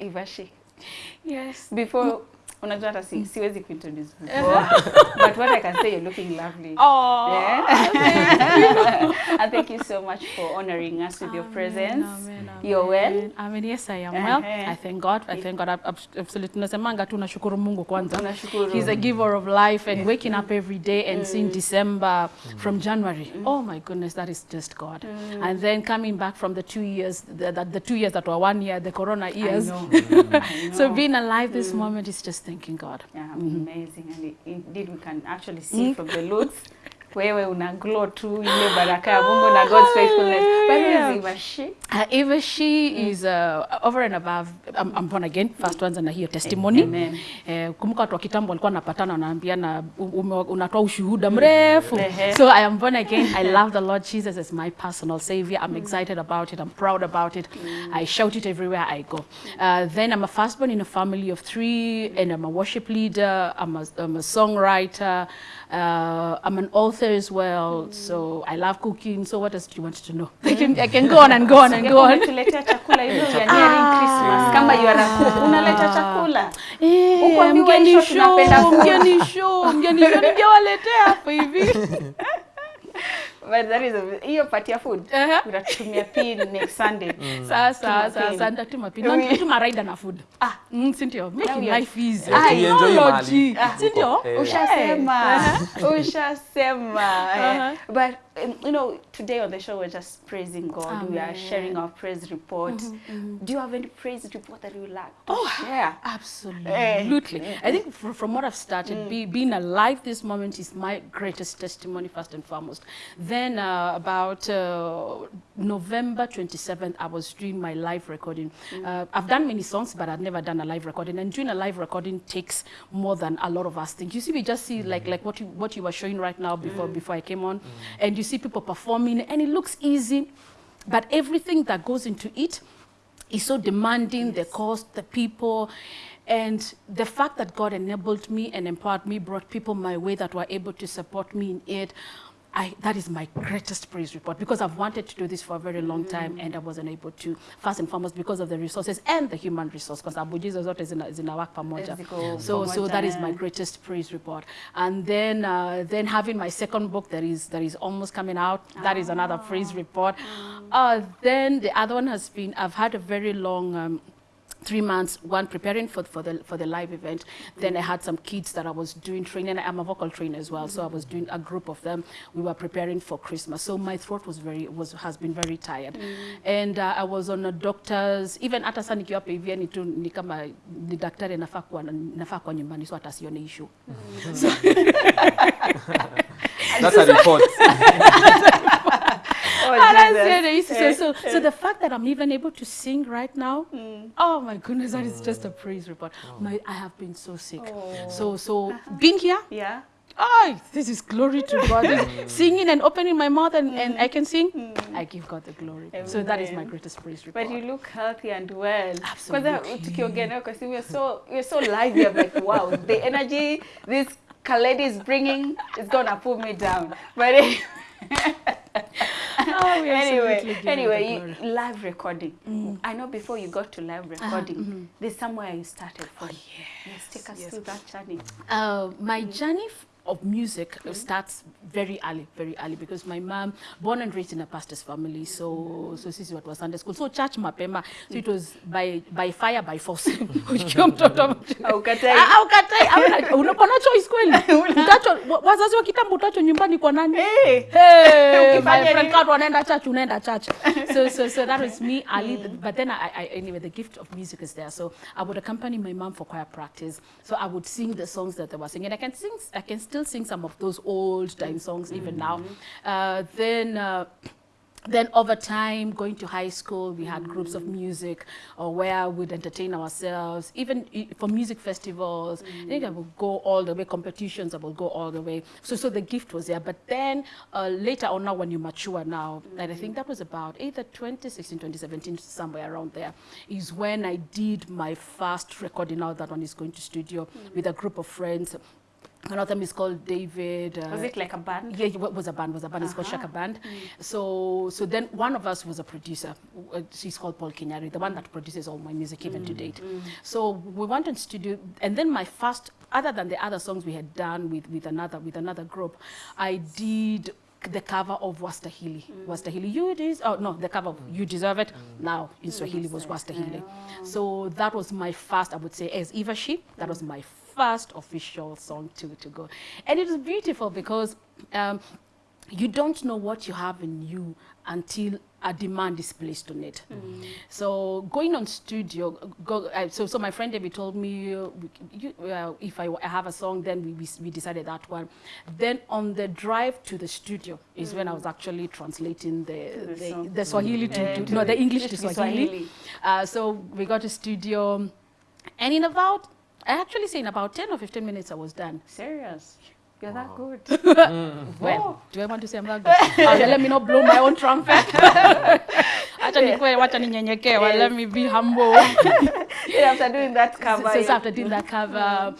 Ivashi Yes. before unajua hata si, siwezi kuintroduce but what I can say you're looking lovely Oh. Yeah. and thank you so much for honoring us with your presence. Amen, amen, You're well? amen. I mean, yes, I am well. I thank God. I thank God. Ab- ab- Absolutely. Nasemanga tu nashukuru Mungu kwanza. Unashukuru. He's a giver of life and waking up every day and seeing December from January. Oh my goodness, that is just God. And then coming back from the two years, the, the, the two years that were one year, the Corona years. I know. I So being alive this moment is just thanking God. yeah, mm-hmm. amazing. And i- indeed we can actually see from the looks wewe una glow tu ile baraka ya Mungu na God's faithfulness. But yeah. is. Ivashi, Uh, Eva, she is uh, over and above. I'm, I'm born again. First ones na hiyo testimony. Amen. Eh, kumbuka watu wa kitambo walikuwa wanapatana wanaambiana unatoa ushuhuda mrefu. Mm. So I am born again. I love the Lord Jesus as my personal savior. I'm excited about it. I'm proud about it. Mm. I shout it everywhere I go. Uh, then I'm a firstborn in a family of three, and I'm a worship leader. I'm a, I'm a songwriter. Uh, I'm an author as well. mm. So I love cooking. So what else do you want to know? I can, I can go on and go on and go on. umetuletea chakula hivyo ya nearing Christmas kama you are a cook unaleta chakula. Eh, mgeni show, mgeni show, mgeni show ningewaletea hapa hivi. But that is hiyo part ya food. Ehe. Utatumia pin next Sunday. Sasa Tuma sasa nitatuma pin. Na nitatuma rider na food. Ah, mm, si ndio? Making Now life easy. Tuienjoy Technology. Si ndio? Eh. Ushasema. Ushasema. But um, you know, today on the show we're just praising God. We are sharing our praise report. Do you have any praise report that you would like to share? Absolutely. I think fr from what I've started, be, being alive this moment is my greatest testimony, first and foremost. Then, uh, about uh, November 27th, I was doing my live recording. Uh, I've done many songs, but I've never done a live recording. And doing a live recording takes more than a lot of us think. You see, we just see like like what you what you were showing right now before before I came on, and you see people performing, and it looks easy, but everything that goes into it is so demanding, the cost, the people. And the fact that God enabled me and empowered me, brought people my way that were able to support me in it. I, that is my greatest praise report because I've wanted to do this for a very long time and I wasn't able to, first and foremost because of the resources and the human resource because abujizo zote zina, zinawak pamoja. Ziko So, so that is my greatest praise report. And then, uh, then having my second book that is, that is almost coming out, that is another praise report. Uh, then the other one has been, I've had a very long, um, three months, one preparing for, for, the, for the live event. Then I had some kids that I was doing training. I'm a vocal trainer as well, so I was doing a group of them. We were preparing for Christmas. So my throat was very, was, has been very tired. Mm. And uh, I was on a doctor's, even hata sasa nikiwa hapa hivi yani tu ni kama ni daktari nafaa kuwa nafaa kuwa nyumbani so hata sione issue. That's a report. Oh, I said, I used to say, so, so eh. the fact that I'm even able to sing right now, mm. oh my goodness, that is oh. just a praise report. Oh. My, I have been so sick. Oh. So, so uh-huh. being here, Yeah. oh, this is glory to God. This mm. singing and opening my mouth and, and mm. I can sing, I give God the glory. So that is my greatest praise report. But you look healthy and well. Absolutely. Kwanza tukiongea nayo kwa simu, you're so you're so lively. I'm like, wow, the energy this lady is bringing is gonna pull me down. But Oh, we anyway, give anyway, you, live recording. Mm. I know before you got to live recording, uh, mm. there's somewhere you started from. Oh, Yes, take us yes. through that journey. Uh, my mm. journey of music mm. starts very early, very early because my mom, born and raised in a pastor's family, so so this is what was Sunday school, so church mapema, so it was by by fire by force. Ukiwa mtoto. Ah, ah, ukatai, kweli. Utacho wa- wazazi wa kitambo utacho nyumbani kwa nani? Hey. Hey, Ukifanya my friend nini? kama wanaenda church unaenda church. So so so that was me early, but then I, I anyway the gift of music is there. So I would accompany my mom for choir practice. So I would sing the songs that they were singing. I can sing I can still sing some of those old time songs even now. Uh, then uh, then over time, going to high school, we had groups of music or where we'd entertain ourselves. Even for music festivals, I think I would go all the way. Competitions, I would go all the way. So, so the gift was there. But then uh, later on, now when you mature now, and I think that was about either 2016, 2017, somewhere around there, is when I did my first recording. Now that one is going to studio with a group of friends One of them is called David. Uh, Was it like a band? yeah, it was a band, was a band. It's called uh-huh. Shaka Band. Mm. So, so then one of us was a producer. Uh, She's called Paul Kinyari, the one that produces all my music even to mm, date. Mm. So we went in studio, and then my first, other than the other songs we had done with, with another with another group, I did the cover of Wastahili. Wastahili, you des- oh no, the cover of You Deserve It. Now in Swahili was Wastahili. Oh. So that was my first, I would say, as Eva She, that was my first official song to, to go. And it was beautiful because um, you don't know what you have in you until a demand is placed on it. So going on studio, go, uh, so so my friend David told me uh, you, uh, if I, I have a song, then we, we, we decided that one. Then on the drive to the studio is when I was actually translating the the the, the Swahili to, to, to no the English to Swahili. Swahili. Uh, so we got to studio, and in about I actually say in about ten or fifteen minutes I was done. Serious? You're that good. Well, do I want to say I'm that good? Uh, let me not blow my own trumpet. Acha nikwe, wacha ninyenyekee, well, let me be humble. Yeah, after doing that cover. so, so after doing that cover,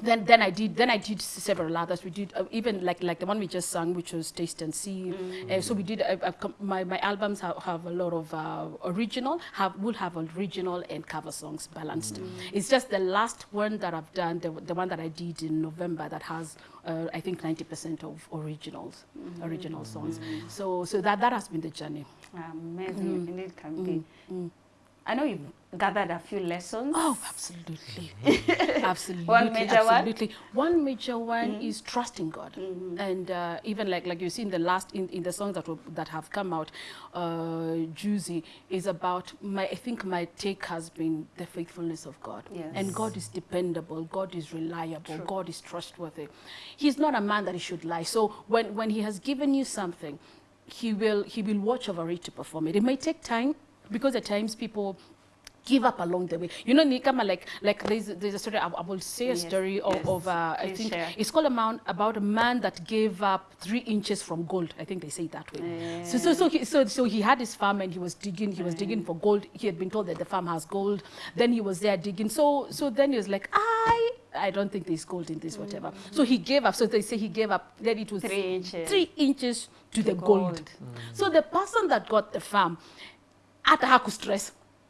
then then I did then I did several others. We did uh, even like like the one we just sang, which was Taste and See. Uh, so we did. Uh, uh, my my albums have, have a lot of uh, original. Have will have original and cover songs balanced. It's just the last one that I've done, the, the one that I did in November, that has uh, I think 90% of originals, original songs. So so that that has been the journey. Amazing. Indeed, it can be. I know you've gathered a few lessons. Oh, absolutely. absolutely. One major one? absolutely. One major one is trusting God. And uh, even like like you see in the last in, in the songs that that have come out, uh, Juicy is about my I think my take has been the faithfulness of God. Yes. And God is dependable, God is reliable, True. God is trustworthy. He's not a man that he should lie. So when when he has given you something, he will he will watch over it to perform it. It may take time because at times people give up along the way. You know, ni kama like like there's there's a story I, I will say a Yes, story of, yes. of uh, I think share. it's called a man about a man that gave up three inches from gold. I think they say it that way. So so so he, so so he had his farm and he was digging. He was digging for gold. He had been told that the farm has gold. Then he was there digging. So so then he was like, I I don't think there's gold in this whatever. So he gave up. So they say he gave up. Then it was Three inches. three inches to, the gold. gold. So the person that got the farm,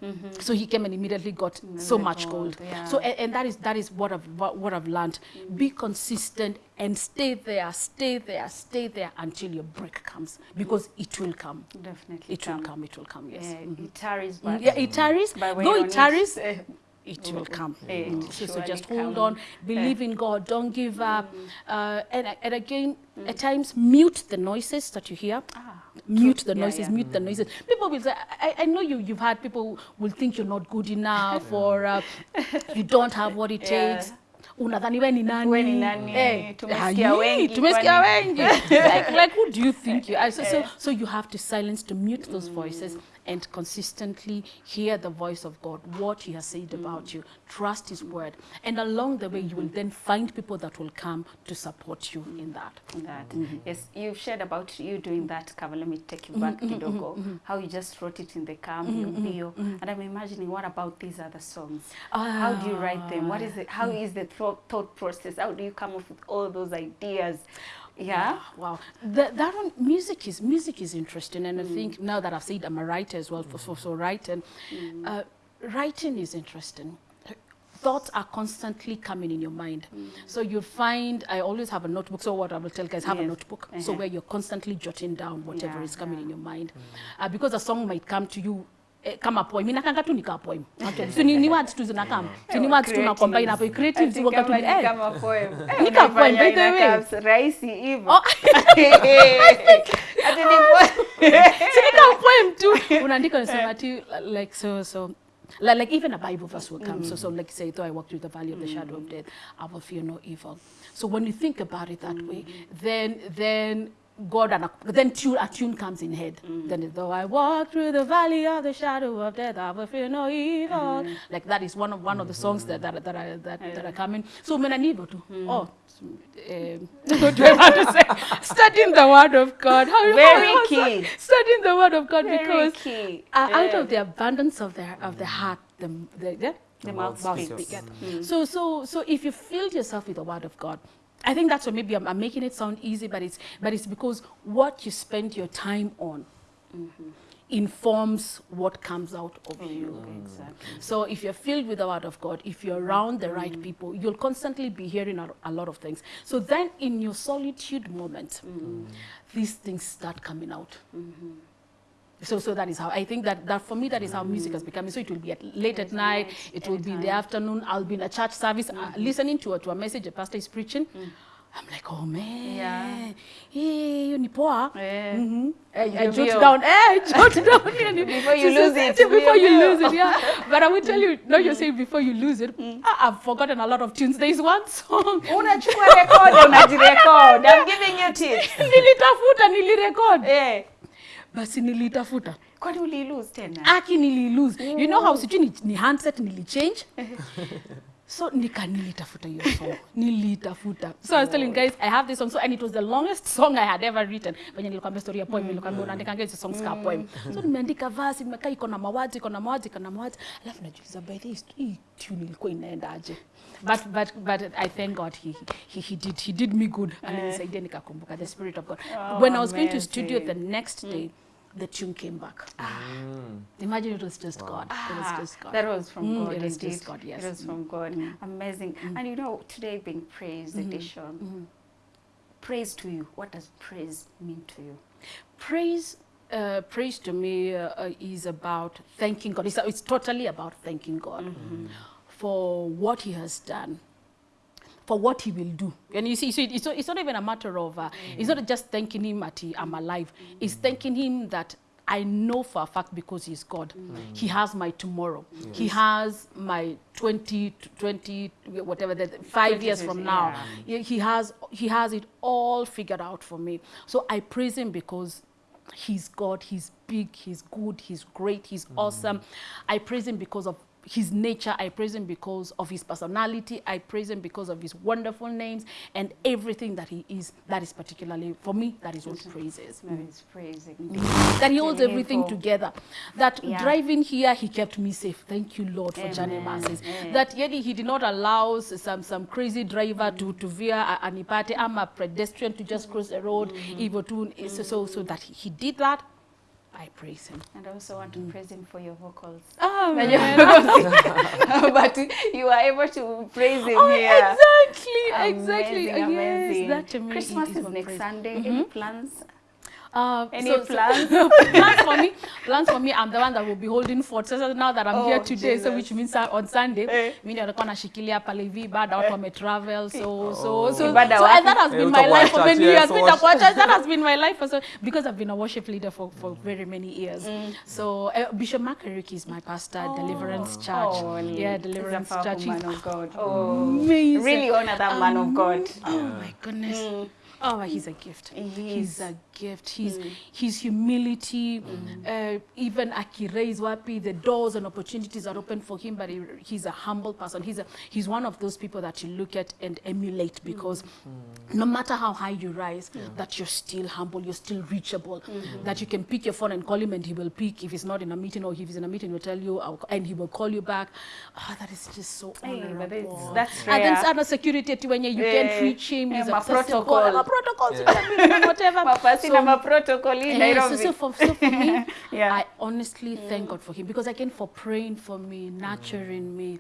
hata hakustress. So he came and immediately got so much gold, gold. yeah. So and, and that is that is what I've what, what I've learned. Be consistent and stay there, stay there, stay there until your break comes because it will come. Definitely. It will come. It will come. Yes. Yeah, Mhm. it tarries, Mm, but Yeah, it tarries. but Though it tarries, eh, it will come. eh, Mm. it So, so surely just come. hold on, believe in God, don't give up. Mm. Uh, and, and again, at times, mute the noises that you hear. Ah, Mute the Yeah, noises, yeah. mute the noises. People will say, I, I know you, you've had people will think you're not good enough or uh, you don't have what it Yeah. takes. Unadhani we ni nani? We ni nani? Eh, Tumesikia wengi, Tumesikia wengi. like, like, who do you think you are? So, so, so you have to silence, to mute those voices and consistently hear the voice of God, what He has said about mm. you. Trust His word. And along the way, you will then find people that will come to support you mm. in that. that. Mm-hmm. Yes, you've shared about you doing that cover. Let me take you mm-hmm, back, mm-hmm, kidogo. How you just wrote it in the car, bio. And I'm imagining, what about these other songs? How do you write them? What is it? How ah. is the thought process? How do you come up with all those ideas? Yeah. Wow, that, that one music is music is interesting, and I think now that I've said I'm a writer as well for for, for writing, uh, writing is interesting. Thoughts are constantly coming in your mind, so you find I always have a notebook. So what I will tell guys, have a notebook, so Uh-huh. where you're constantly jotting down whatever Yeah, is coming yeah. in your mind, uh, because a song might come to you. Eh, kama poem inakanga tu nika poem actually so ni, ni words tu zinakam so ni words tu na combine hapo creative Ati wakati kama ni eh, kama poem. Eh, Nika poem, by the way. raisi rahisi hivyo. Oh. Ati ni poem. Sika poem tu unaandika unasema ati like so so like, like even a bible verse will come Mm. so so like say though i walk through the valley of the shadow of death i will fear no evil so when you think about it that mm. way then then God and then tune, a tune comes in head. Then though I walk through the valley of the shadow of death, I will fear no evil. Like that is one of one of the songs that that that are that, that are coming. So when I need to, oh, um, what do I want to say? Studying the word of God. How, Very how- key. Studying the word of God Very because key. uh, out of the abundance of the of the heart, the the, the, The mouth speaks. speaketh. So so so if you filled yourself with the word of God, I think that's why maybe I'm, I'm making it sound easy, but it's but it's because what you spend your time on mm-hmm. informs what comes out of mm, you. Exactly. So if you're filled with the word of God, if you're around the right mm. people, you'll constantly be hearing a, a lot of things. So then in your solitude moment, mm. these things start coming out. Mm-hmm. So, so that is how I think that, that for me that is how music has become. So it will be at late at night, it will be in the afternoon. I'll be in a church service, uh, listening to a, to a message a pastor is preaching. I'm like, oh man, Yeah. hey, you ni poa. Eh. Mhm. I, I jot down, eh, I jot down. Before you so- lose it, so Before you lose it, yeah. But I will tell you, no, you're saying before you lose it, I, I've forgotten a lot of tunes. There is one song. Unachukua record, unajirecord. I'm giving you tips. nilitafuta, nilirecord. Eh. Basi nilitafuta. Kwani ulilose tena? aki nililose you know how sijui ni, ni handset nilichange? So nika nilitafuta hiyo song. Nilitafuta. So i was telling guys i have this song. So and it was the longest song i had ever written. Venye nilikwambia story ya poem nilikwambia unaandika hizo songs ka poem. So nimeandika verse nimekaa iko na mawazi iko na mawazi iko na mawazi. Alafu najiuliza by this hii tune ilikuwa inaendaje but but but i thank god he he, he did he did me good. Alinisaidia nikakumbuka the spirit of god. Oh, when i was going to studio the next day the tune came back Imagine it was just God. It was Ah, just God. That was from Mm, God. it was just God, yes. It was from God. Amazing. And you know, today being praise edition, praise to you. What does praise mean to you? Praise, uh, praise to me uh, uh, is about thanking God. It's, it's totally about thanking God for what He has done. For what he will do, and you see, so it's not, it's not even a matter of, uh, it's not just thanking him that he, I'm alive. It's thanking him that I know for a fact because he's God. He has my tomorrow. He has my 20, 20, whatever, the five years from now. Yeah. He he has, he has it all figured out for me. So I praise him because he's God, he's big, he's good, he's great, he's awesome. I praise him because of his nature. I praise him because of his personality. I praise him because of his wonderful names and everything that he is. That is particularly, for me, that is what praise is. That is praising. That he holds everything together. That Yeah. driving here, he kept me safe. Thank you, Lord, for journey mercies. That yet he did not allow some, some crazy driver to, to veer a- anipate. I'm a pedestrian to just cross the road. Mm-hmm. Tu, so, so, so that he, he did that. I praise him. And I also want to mm. praise him for your vocals. Oh, When you- but you are able to praise him Oh, here. exactly, exactly. Amazing, amazing. Yes, that to me Christmas is, is, next praise. Sunday. Any mm-hmm. plans? Uh, Any so- plans? so- plans? for me. Plans for me. I'm the one that will be holding fort. So now that I'm Oh, here today, Jesus. so which means uh, on Sunday, Eh. mimi ndio nilikuwa nashikilia pale hivi baada watu travel. So oh. so so, Ibada so wapi? and that has been my life for many years. Mimi nitakuwa church. That has been my life for so because I've been a worship leader for for very many years. Mm. So uh, Bishop Makariki is my pastor, oh. Deliverance Church. Oh, yeah, Deliverance Church. man of God. Oh, amazing. really honor that man of God. Oh my goodness. Oh, he's a gift. He He's a gift. His his humility, uh, even wapi, the doors and opportunities are open for him. But he, he's a humble person. He's a he's one of those people that you look at and emulate because no matter how high you rise, that you're still humble, you're still reachable. That you can pick your phone and call him, and he will pick. If he's not in a meeting or if he's in a meeting, he'll tell you, and he will call you back. Ah, that is just so Hey, honorable. it's- that's And then rare. sana security ati wenye you Eh, can't reach him. He's ma accessible. Protocol. Ma protocols, you can meet him, whatever. Mapasi na maprotocol in Nairobi. so, so, for, so for me, Yeah. I honestly thank God for him because again for praying for me, nurturing me,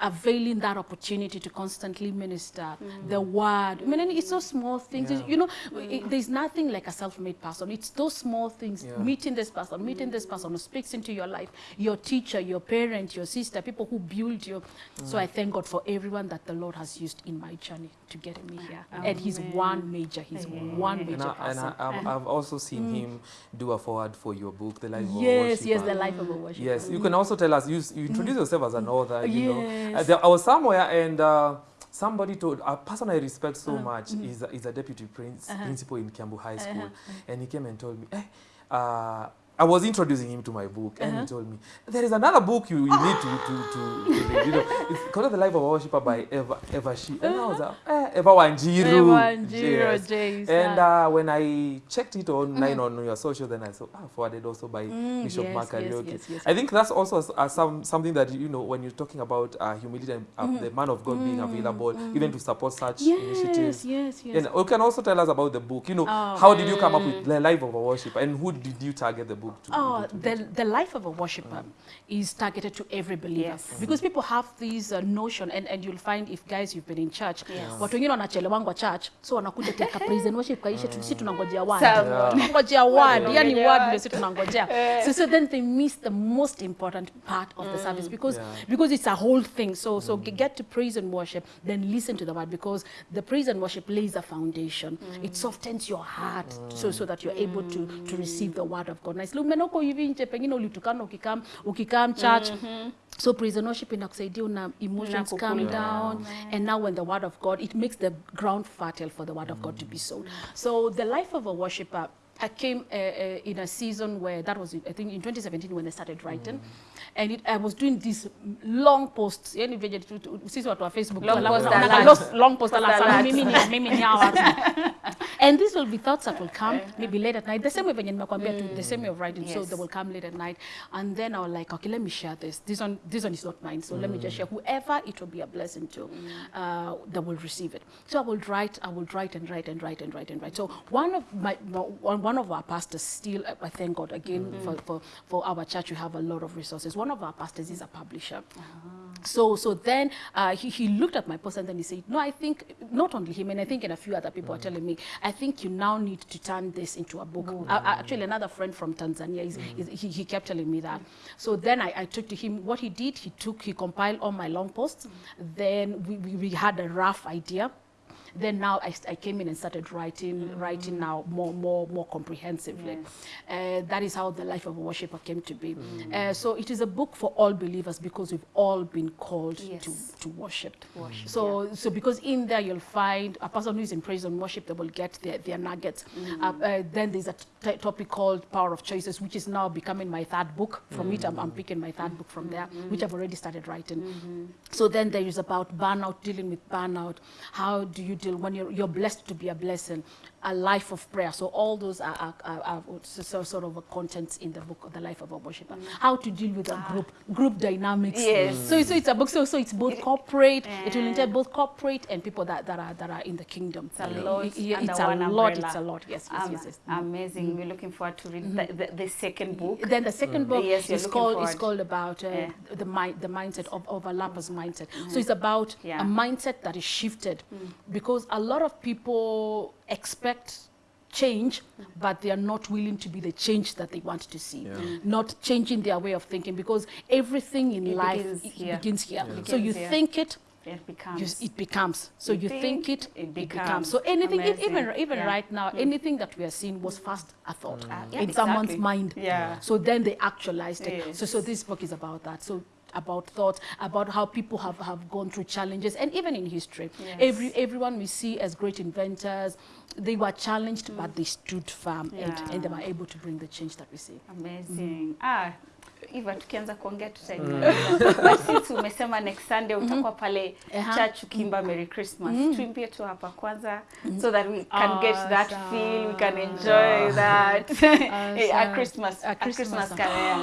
availing that opportunity to constantly minister the word. I mean, it's those small things. Yeah. You know, it, there's nothing like a self-made person. It's those small things. Yeah. Meeting this person, meeting this person who speaks into your life, your teacher, your parent, your sister, people who build you. So mm. I thank God for everyone that the Lord has used in my journey to get me here. And He's one major. He's one major And, I, and person. I, I've, I've also seen mm. him do a forward for your book, The Life of a Yes, yes, Worshipper. the life of a worshiper. Yes, you mm. can also tell us, you, you introduce yourself as an author, you know. Uh, Yes. there, I was somewhere and uh, somebody told, a person I respect so much mm-hmm. is, a, is a deputy prince, Uh-huh. principal in Kiambu High School. And he came and told me, eh, uh, I was introducing him to my book, and he told me there is another book you, you need to to, to, to read. You know, it's called The Life of a Worshipper by Eva Eva She. And I was like, eh, Eva Wanjiru. Eva Wanjiru, Yes. And uh, when I checked it online on your social, then I saw ah, forwarded also by Mm, Bishop yes, Mark yes, yes. I think that's also uh, some something that you know when you're talking about uh, humility and uh, Mm. the man of God being available, even to support such initiatives. Yes, yes, yes. And you can also tell us about the book. You know, Oh. how did you come up with the life of a worshipper, and who did you target the book to? Oh, to- to- the, the life of a worshiper is targeted to every believer. Yes. Because people have this uh, notion, and, and you'll find if guys you've been in church, Yes. watu wengine wanachelewangwa church, so wanakuja teka praise and worship kaisha, sisi si tunangojea word. Tunangojea word, yani word ndio sisi tunangojea. So, so then they miss the most important part of mm. the service because, Yeah. because it's a whole thing. So, so get to praise and worship, then listen to the word because the praise and worship lays a foundation. Mm. It softens your heart so, so that you're able to, to receive the word of God. And isli umeenda huko hivi nje pengine ulitukana ukikam ukikam church so prison and worship inakusaidia una emotions calm down yeah. and now when the word of God it makes the ground fertile for the word mm. of God to be sown. So the life of a worshipper I came uh, uh, in a season where that was, I think, in 2017 when I started writing, Mm. and it, I was doing these long posts. Yani venye to, sisi watu wa Facebook Long post alert. long post alert. alert. Mimi ni- mimi ni hao watu. and these will be thoughts that will come maybe late at night. The same way venye nimekwambia tu, the same way of writing. So they will come late at night, and then I'll like, okay, let me share this. This one, this one is not mine. So let me just share. Mm. Whoever it will be a blessing to, mm. uh, that will receive it. So I will write, I will write and write and write and write and write. So one of my, one of our pastors still, I thank God again mm. for, for, for our church, we have a lot of resources. One of our pastors is a publisher. Uh-huh. So, so then uh, he, he looked at my post and then he said, no, I think, not only him, and I think and a few other people are telling me, I think you now need to turn this into a book. Uh, uh, actually, another friend from Tanzania, is, is, he, he kept telling me that. So then I, I took to him, what he did, he took, he compiled all my long posts. Then we, we, we had a rough idea. Then now I, I came in and started writing, writing now more, more, more comprehensively. Uh, that is how the life of a worshipper came to be. Uh, so it is a book for all believers because we've all been called to, Yes. to worship. worship, So, so because in there you'll find a person who is in praise and worship, they will get their, their nuggets. Uh, uh, then there's a t- topic called Power of Choices, which is now becoming my third book. From it, I'm, I'm picking my third book from there, which I've already started writing. So then there is about burnout, dealing with burnout. How do you deal when you're, you're blessed to be a blessing? A life of prayer. So all those are, are, are, are so- so- sort of a contents in the book of the life of a worshiper. Mm. How to deal with a ah. group, group dynamics. Yes. So, so it's a book. So, so it's both corporate. It will entail eh. both corporate and people that, that are that are in the kingdom. It's a lot Yeah, under it's a lot. umbrella. It's a lot. Yes, yes, Um, yes. yes. Mm. Amazing. Mm. We're looking forward to read the, the, the second book. Then the second book Yes, is called is called about uh, Yeah. the mind the mindset of overlappers mindset. So it's about Yeah. a mindset that is shifted because a lot of people expect change but they are not willing to be the change that they want to see Yeah. Mm. not changing their way of thinking because everything in It life begins it here. begins here Yeah. so you here. think it It you, becomes. it becomes. So You you, think, think, it, it it, becomes. becomes. So anything, e- even even Yeah. right now, hmm. anything that we are seeing was hmm. first a thought Ah, yeah, in someone's mind. Yeah. So then they actualized it. So so this book is about that. So about thoughts, about how people have, have gone through challenges, and even in history, Yes. every everyone we see as great inventors, they were challenged, but they stood firm, Yeah. and, and they were able to bring the change that we see. Amazing. Ah, Eva tukianza kuongea tutaendelea. But sisi umesema next Sunday utakuwa pale Aha. church ukiimba Merry Christmas. Tuimbie tu hapa kwanza so that we can get that feel, we can enjoy that. a. Christmas, a A Christmas, song.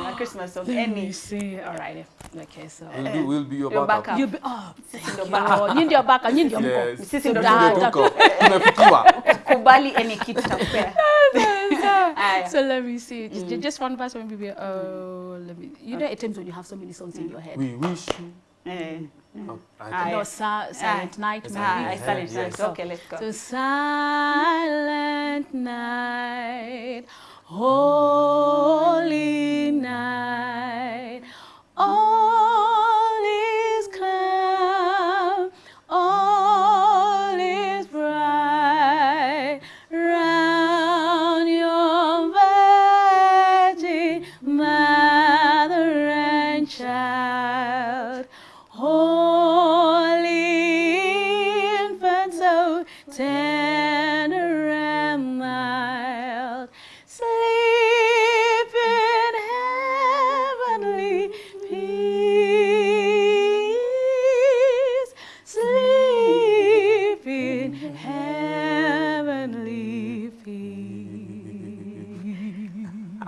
a Christmas song, any. see. All right. Okay. So. We'll, we'll be your backup. backup. You be, oh, Sisi ndo backup. Nyinyi ndio backup nyinyi ndio mko. Sisi Ndio da- tuko. Tumefikiwa. kubali any kitu takupea. Aya. So let me see. Just, ju- just one verse, maybe. Oh, let me. You know, at times when you have so many songs in your head. We wish you. Eh. Oh, I Aya. think- No, si- silent night, maybe. Ah, I started Yes. yes. Okay, let's go. So silent night, holy night,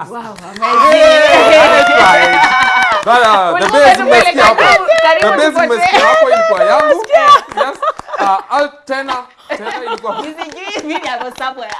Wow, amazing. Bana, the base umesikia hapo. The base umesikia hapo ilikuwa yangu. Yes. Uh, tena tena ilikuwa. Nisijui mimi hapo somewhere.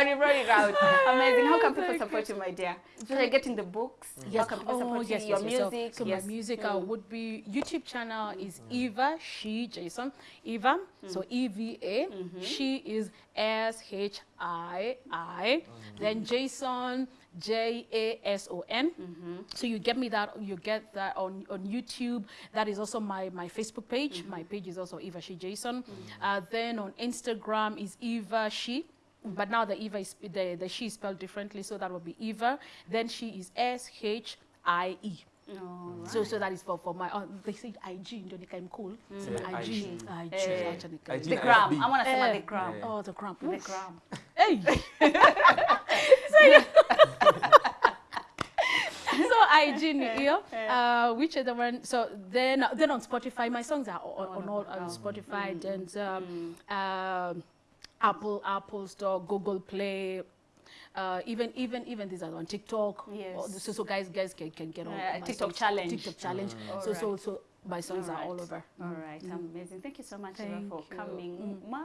Brought it out. Amazing. How can oh, people support you, my dear? So you're getting the books. Mm. How can people oh, support you? Your music. So, yes. my music mm. uh, would be YouTube channel mm. is Eva She Jason Eva. So E V A. Mm-hmm. She is S H I I. Then Jason J A S O N. Mm-hmm. So you get me that you get that on on YouTube. That is also my my Facebook page. Mm-hmm. My page is also Eva She Jason. Uh, then on Instagram is Eva She. But now the Eva is the, the she is spelled differently, so that would be Eva. Then she is S H I E. No. So so that is for for my. Oh, they say IG ndio nikaim cool. So Yeah, IG IG. IG. Eh, acha nikaim. IG. The gram. I want to say Eh. the gram. Yeah. Oh, the gram. The Oof. gram. Hey. so IG ni hiyo. Uh, which other one? So then then on Spotify, my songs are on, on all on Spotify and um, um, Apple Apple Store, Google Play. Uh, even even even these are on TikTok. Yes. So so guys guys can, can get on Uh, TikTok songs. challenge. TikTok challenge. Mm. So so so my songs are all over. All right, amazing. Thank you so much Eva, for you. coming. Ma,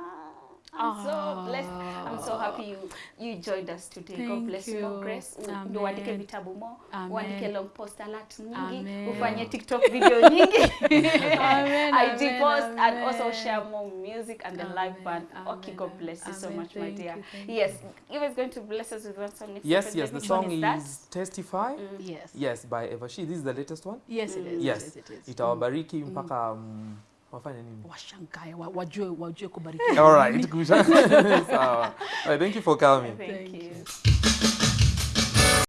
I'm so blessed. I'm so happy you you joined us today. God bless you. More you. grace. Amen. Ndio uandike vitabu mo, Amen. uandike long post alert nyingi, Amen. ufanye TikTok video nyingi. Amen, IG amen, post and also share more music and the live Amen, band. Okay, God bless you so amen. much, my dear. you, thank Yes, you is going to bless us with one song next. Yes, yes, the song is, is. Testify. Mm. Yes. Yes, by Eva She. This is the latest one. Yes, it is. Yes. it is. Itawabariki mpaka um, wafanye nini? Washangae, wa- wajue wajue kubarikiwa. All right. Sawa. All right, thank you for coming. Thank Thank you. you.